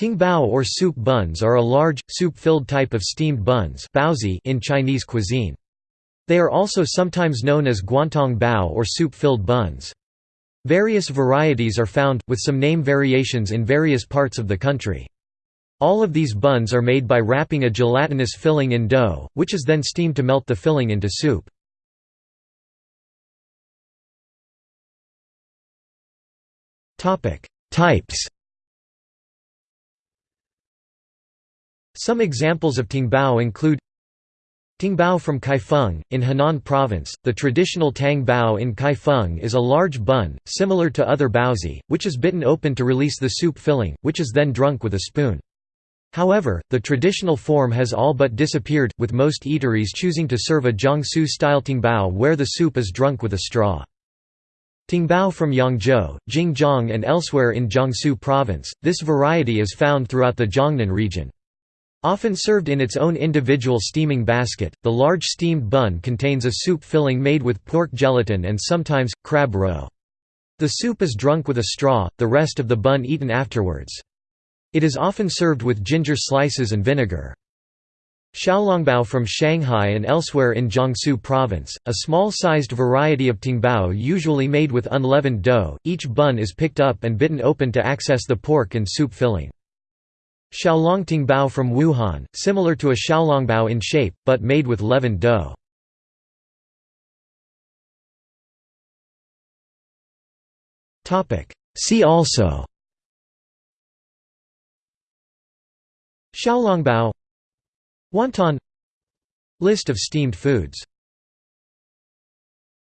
Tangbao or soup buns are a large, soup-filled type of steamed buns in Chinese cuisine. They are also sometimes known as guantang bao or soup-filled buns. Various varieties are found, with some name variations in various parts of the country. All of these buns are made by wrapping a gelatinous filling in dough, which is then steamed to melt the filling into soup. Types Some examples of tangbao include Tangbao from Kaifeng, in Henan Province. The traditional tang bao in Kaifeng is a large bun, similar to other baozi, which is bitten open to release the soup filling, which is then drunk with a spoon. However, the traditional form has all but disappeared, with most eateries choosing to serve a Jiangsu-style tangbao where the soup is drunk with a straw. Tangbao from Yangzhou, Jingjiang and elsewhere in Jiangsu Province, this variety is found throughout the Jiangnan region. Often served in its own individual steaming basket, the large steamed bun contains a soup filling made with pork gelatin and sometimes, crab roe. The soup is drunk with a straw, the rest of the bun eaten afterwards. It is often served with ginger slices and vinegar. Xiaolongbao from Shanghai and elsewhere in Jiangsu province, a small-sized variety of tangbao usually made with unleavened dough, each bun is picked up and bitten open to access the pork and soup filling. Xiaolong tangbao from Wuhan, similar to a xiaolongbao in shape, but made with leavened dough. See also Xiaolongbao Wonton List of steamed foods